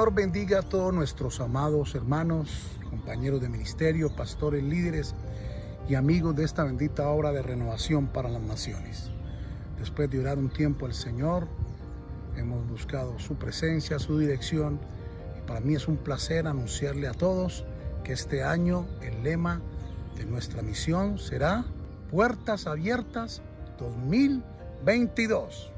Señor bendiga a todos nuestros amados hermanos, compañeros de ministerio, pastores, líderes y amigos de esta bendita obra de renovación para las naciones. Después de orar un tiempo al Señor, hemos buscado su presencia, su dirección y para mí es un placer anunciarle a todos que este año el lema de nuestra misión será Puertas Abiertas 2022.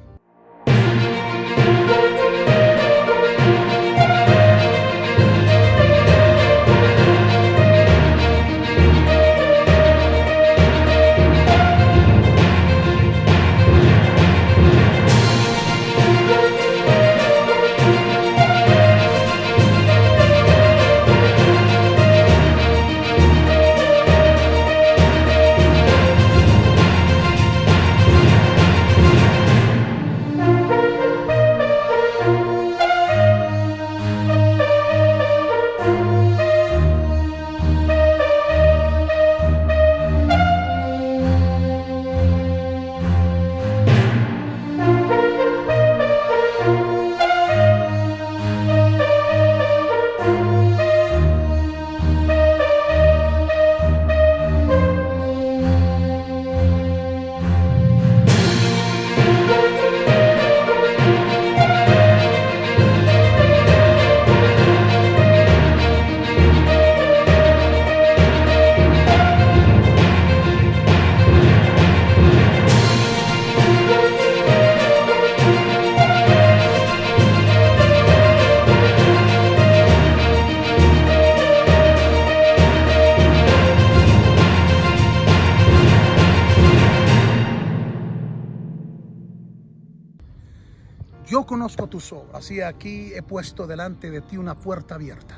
Conozco tus obras y aquí he puesto delante de ti una puerta abierta,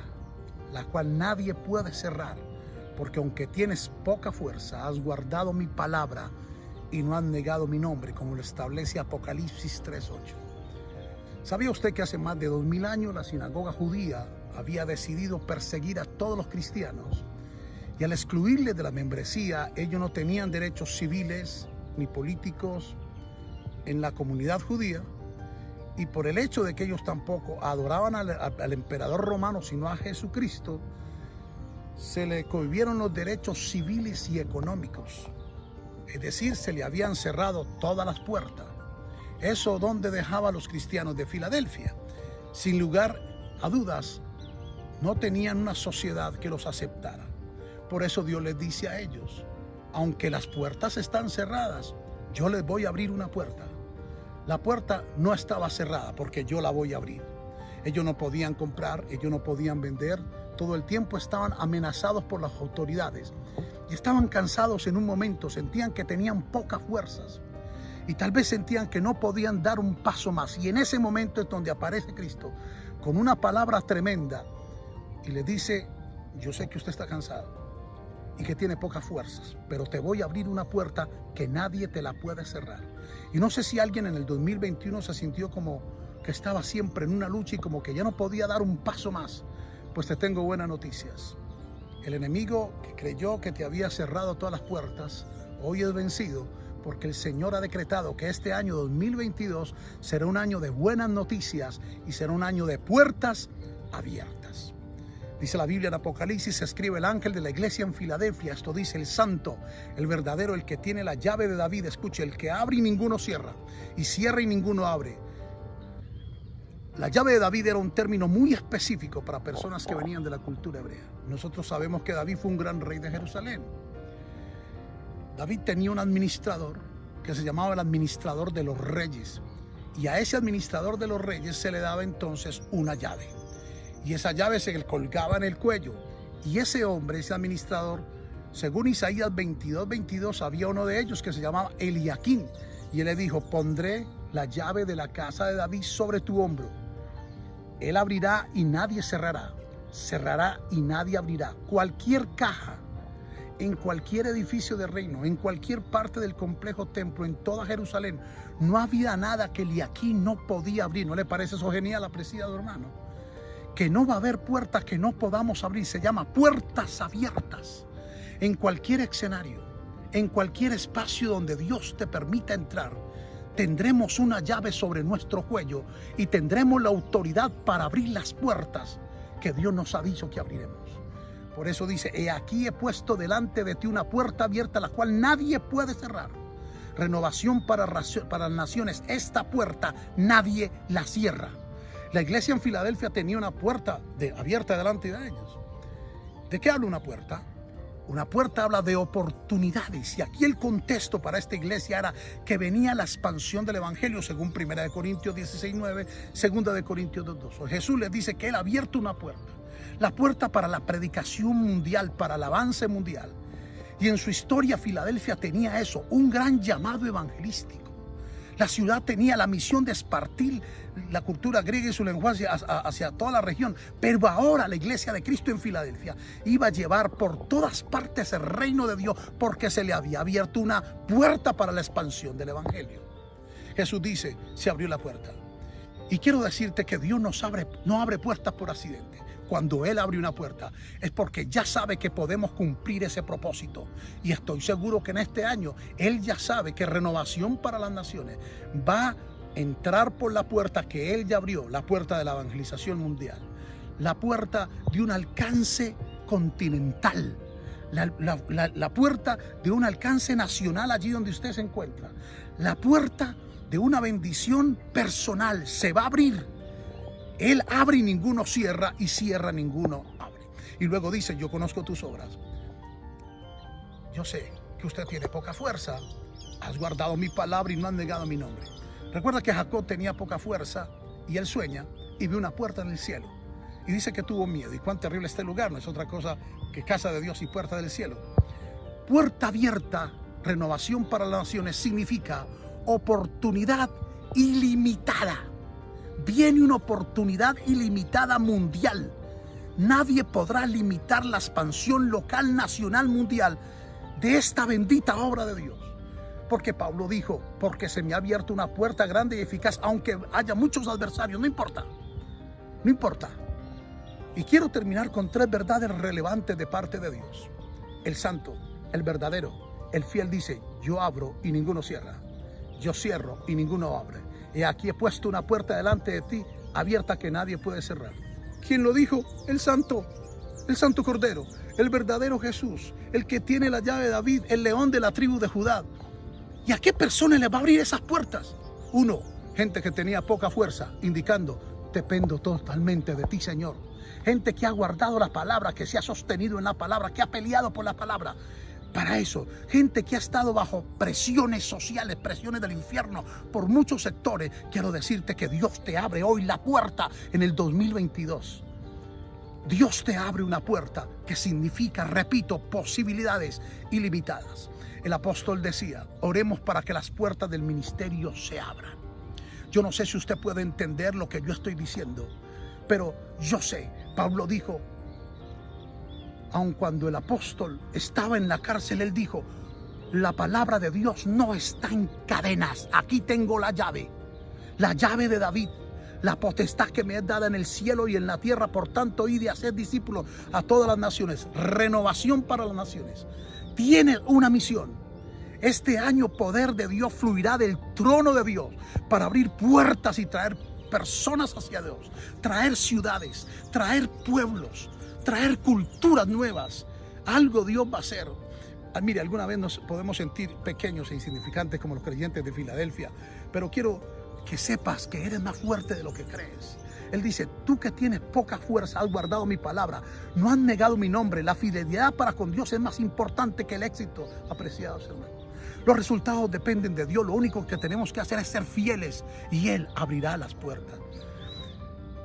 la cual nadie puede cerrar, porque aunque tienes poca fuerza, has guardado mi palabra y no has negado mi nombre, como lo establece Apocalipsis 3.8. ¿Sabía usted que hace más de dos mil años la sinagoga judía había decidido perseguir a todos los cristianos? Y al excluirles de la membresía, ellos no tenían derechos civiles ni políticos en la comunidad judía, y por el hecho de que ellos tampoco adoraban al, emperador romano, sino a Jesucristo, se le cohibieron los derechos civiles y económicos. Es decir, se le habían cerrado todas las puertas. Eso donde dejaba a los cristianos de Filadelfia. Sin lugar a dudas, no tenían una sociedad que los aceptara. Por eso Dios les dice a ellos, aunque las puertas están cerradas, yo les voy a abrir una puerta la puerta no estaba cerrada porque yo la voy a abrir. Ellos no podían comprar, ellos no podían vender. Todo el tiempo estaban amenazados por las autoridades. Y estaban cansados en un momento, sentían que tenían pocas fuerzas. Y tal vez sentían que no podían dar un paso más. Y en ese momento es donde aparece Cristo con una palabra tremenda y le dice, yo sé que usted está cansado y que tiene pocas fuerzas, pero te voy a abrir una puerta que nadie te la puede cerrar. Y no sé si alguien en el 2021 se sintió como que estaba siempre en una lucha y como que ya no podía dar un paso más. Pues te tengo buenas noticias. El enemigo que creyó que te había cerrado todas las puertas, hoy es vencido porque el Señor ha decretado que este año 2022 será un año de buenas noticias y será un año de puertas abiertas. Dice la Biblia en Apocalipsis, se escribe el ángel de la iglesia en Filadelfia. Esto dice el santo, el verdadero, el que tiene la llave de David. Escuche, el que abre y ninguno cierra, y cierra y ninguno abre. La llave de David era un término muy específico para personas que venían de la cultura hebrea. Nosotros sabemos que David fue un gran rey de Jerusalén. David tenía un administrador que se llamaba el administrador de los reyes. Y a ese administrador de los reyes se le daba entonces una llave y esa llave se le colgaba en el cuello. Y ese hombre, ese administrador, según Isaías 22, 22, había uno de ellos que se llamaba Eliaquín. Y él le dijo, pondré la llave de la casa de David sobre tu hombro. Él abrirá y nadie cerrará. Cerrará y nadie abrirá. Cualquier caja, en cualquier edificio de reino, en cualquier parte del complejo templo, en toda Jerusalén, no había nada que Eliaquín no podía abrir. ¿No le parece eso genial, apreciado hermano? Que no va a haber puertas que no podamos abrir. Se llama puertas abiertas. En cualquier escenario, en cualquier espacio donde Dios te permita entrar, tendremos una llave sobre nuestro cuello y tendremos la autoridad para abrir las puertas que Dios nos ha dicho que abriremos. Por eso dice, he aquí he puesto delante de ti una puerta abierta la cual nadie puede cerrar. Renovación para, para naciones. Esta puerta nadie la cierra. La iglesia en Filadelfia tenía una puerta de, abierta delante de ellos. ¿De qué habla una puerta? Una puerta habla de oportunidades y aquí el contexto para esta iglesia era que venía la expansión del evangelio según 1 de Corintios 16, 9, 2 de Corintios 2. Jesús les dice que él ha abierto una puerta, la puerta para la predicación mundial, para el avance mundial. Y en su historia Filadelfia tenía eso, un gran llamado evangelístico. La ciudad tenía la misión de espartir la cultura griega y su lenguaje hacia, toda la región. Pero ahora la iglesia de Cristo en Filadelfia iba a llevar por todas partes el reino de Dios porque se le había abierto una puerta para la expansión del evangelio. Jesús dice, se abrió la puerta. Y quiero decirte que Dios abre, no abre puertas por accidente cuando Él abre una puerta, es porque ya sabe que podemos cumplir ese propósito. Y estoy seguro que en este año Él ya sabe que Renovación para las Naciones va a entrar por la puerta que Él ya abrió, la puerta de la evangelización mundial, la puerta de un alcance continental. La, la, puerta de un alcance nacional allí donde usted se encuentra. La puerta de una bendición personal se va a abrir él abre y ninguno cierra y cierra ninguno abre. Y luego dice, yo conozco tus obras. Yo sé que usted tiene poca fuerza. Has guardado mi palabra y no has negado mi nombre. Recuerda que Jacob tenía poca fuerza y él sueña y ve una puerta en el cielo. Y dice que tuvo miedo. Y cuán terrible este lugar. No es otra cosa que casa de Dios y puerta del cielo. Puerta abierta, renovación para las naciones, significa oportunidad ilimitada viene una oportunidad ilimitada mundial. Nadie podrá limitar la expansión local, nacional, mundial de esta bendita obra de Dios. Porque Pablo dijo, porque se me ha abierto una puerta grande y eficaz, aunque haya muchos adversarios, no importa, no importa. Y quiero terminar con tres verdades relevantes de parte de Dios. El santo, el verdadero, el fiel dice, yo abro y ninguno cierra. Yo cierro y ninguno abre. Y aquí he puesto una puerta delante de ti, abierta que nadie puede cerrar. ¿Quién lo dijo? El santo, el santo cordero, el verdadero Jesús, el que tiene la llave de David, el león de la tribu de Judá. ¿Y a qué persona le va a abrir esas puertas? Uno, gente que tenía poca fuerza, indicando, dependo totalmente de ti, Señor. Gente que ha guardado la palabra, que se ha sostenido en la palabra, que ha peleado por la palabra para eso. Gente que ha estado bajo presiones sociales, presiones del infierno por muchos sectores. Quiero decirte que Dios te abre hoy la puerta en el 2022. Dios te abre una puerta que significa, repito, posibilidades ilimitadas. El apóstol decía, oremos para que las puertas del ministerio se abran. Yo no sé si usted puede entender lo que yo estoy diciendo, pero yo sé, Pablo dijo, aun cuando el apóstol estaba en la cárcel, él dijo, la palabra de Dios no está en cadenas. Aquí tengo la llave, la llave de David, la potestad que me es dada en el cielo y en la tierra. Por tanto, y de hacer discípulos a todas las naciones. Renovación para las naciones. Tiene una misión. Este año poder de Dios fluirá del trono de Dios para abrir puertas y traer personas hacia Dios, traer ciudades, traer pueblos, traer culturas nuevas. Algo Dios va a hacer. Ah, mire, alguna vez nos podemos sentir pequeños e insignificantes como los creyentes de Filadelfia, pero quiero que sepas que eres más fuerte de lo que crees. Él dice, tú que tienes poca fuerza, has guardado mi palabra, no has negado mi nombre. La fidelidad para con Dios es más importante que el éxito, apreciados hermanos. Los resultados dependen de Dios, lo único que tenemos que hacer es ser fieles y Él abrirá las puertas.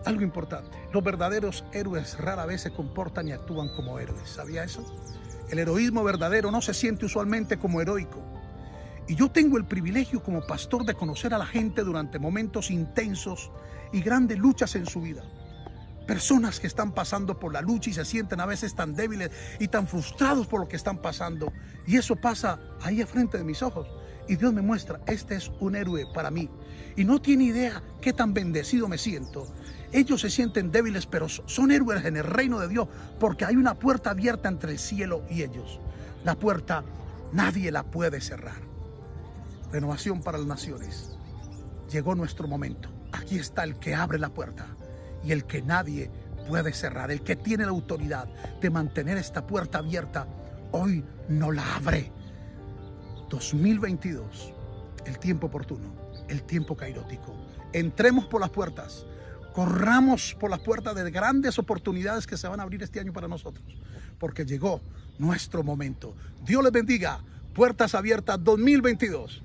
Algo importante, los verdaderos héroes rara vez se comportan y actúan como héroes. ¿Sabía eso? El heroísmo verdadero no se siente usualmente como heroico. Y yo tengo el privilegio como pastor de conocer a la gente durante momentos intensos y grandes luchas en su vida. Personas que están pasando por la lucha y se sienten a veces tan débiles y tan frustrados por lo que están pasando. Y eso pasa ahí a frente de mis ojos. Y Dios me muestra, este es un héroe para mí. Y no tiene idea qué tan bendecido me siento ellos se sienten débiles, pero son héroes en el reino de Dios porque hay una puerta abierta entre el cielo y ellos. La puerta nadie la puede cerrar. Renovación para las naciones. Llegó nuestro momento. Aquí está el que abre la puerta y el que nadie puede cerrar. El que tiene la autoridad de mantener esta puerta abierta, hoy no la abre. 2022, el tiempo oportuno, el tiempo cairótico. Entremos por las puertas, corramos por las puertas de grandes oportunidades que se van a abrir este año para nosotros, porque llegó nuestro momento. Dios les bendiga. Puertas abiertas 2022.